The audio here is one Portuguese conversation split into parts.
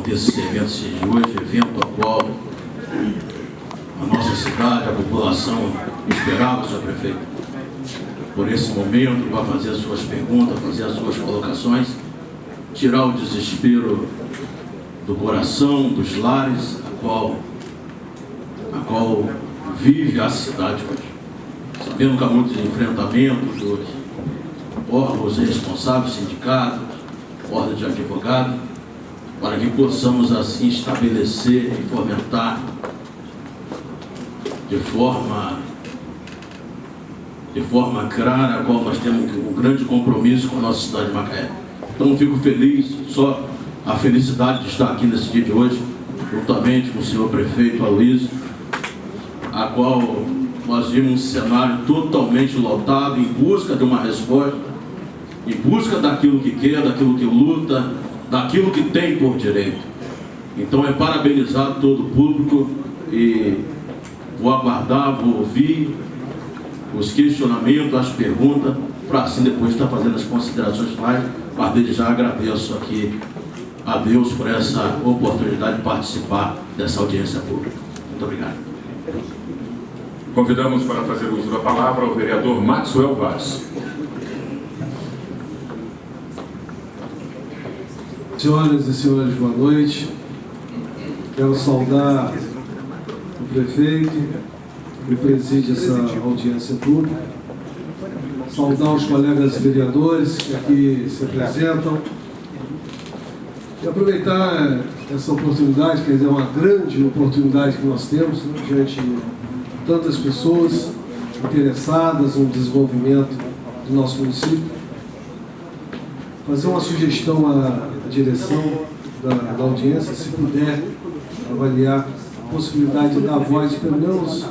aconteça esse evento de hoje, evento ao qual a nossa cidade, a população esperava, senhor prefeito, por esse momento, para fazer as suas perguntas, fazer as suas colocações, tirar o desespero do coração, dos lares, a qual, a qual vive a cidade hoje. Sabendo que há muitos enfrentamentos dos órgãos responsáveis, sindicatos, ordem de advogados, para que possamos assim estabelecer e fomentar de forma de forma clara a qual nós temos um grande compromisso com a nossa cidade de Macaé. Então fico feliz, só a felicidade de estar aqui nesse dia de hoje, juntamente com o senhor prefeito Aloysio, a qual nós vimos um cenário totalmente lotado em busca de uma resposta, em busca daquilo que quer, daquilo que luta, daquilo que tem por direito. Então é parabenizar todo o público e vou aguardar, vou ouvir os questionamentos, as perguntas, para assim depois estar fazendo as considerações finais. Mas desde já agradeço aqui a Deus por essa oportunidade de participar dessa audiência pública. Muito obrigado. Convidamos para fazer uso da palavra o vereador Maxwell Vaz. Senhoras e senhores, boa noite. Quero saudar o prefeito, que preside essa audiência pública, saudar os colegas vereadores que aqui se apresentam. E aproveitar essa oportunidade, quer dizer, uma grande oportunidade que nós temos né, diante de tantas pessoas interessadas no desenvolvimento do nosso município, fazer uma sugestão à direção da, da audiência, se puder avaliar a possibilidade de dar voz, pelo menos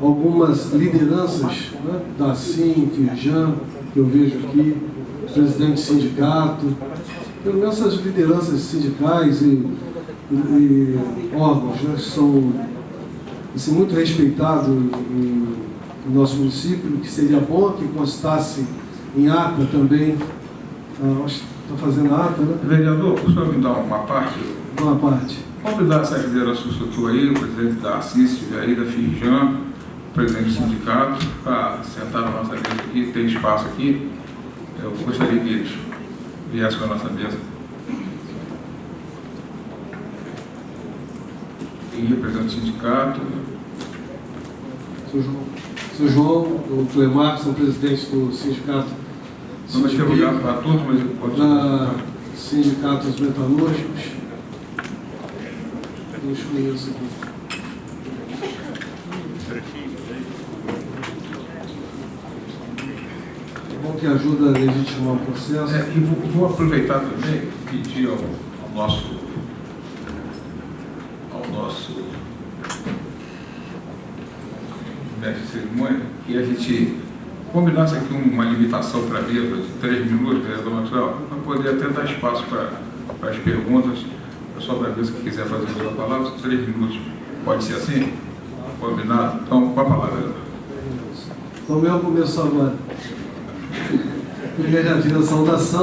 algumas lideranças né, da SIM, Firjan, que eu vejo aqui, presidente de sindicato, pelo menos essas lideranças sindicais e, e, órgãos né, que são assim, muito respeitados em nosso município, que seria bom que constasse em ata também, ah, acho que está fazendo a ata, né? Vereador, o senhor me dá uma parte? Uma parte. Convidar essa liderança do aí, o presidente da Assis, aí da Firjan, o presidente do sindicato, para sentar na nossa mesa aqui, tem espaço aqui. Eu gostaria que eles viessem com a nossa mesa. Quem representa o sindicato? Seu João, seu João o Clemar, são presidentes do sindicato Não vai ter lugar para todos, mas pode da sindicatos metalúrgicos. Deixa eu ver isso aqui. É bom que ajuda a legitimar o processo. É, e vou, vou aproveitar também e pedir ao, ao nosso ao nosso mestre de cerimônia que a gente combinasse aqui uma limitação para a mesa de três minutos, vereador Maxwell, para poder até dar espaço para, as perguntas. O pessoal da mesa que quiser fazer da palavra, três minutos. Pode ser assim? Combinado? Então, com a palavra, vereador. Então, meu começo agora. Primeira a saudação.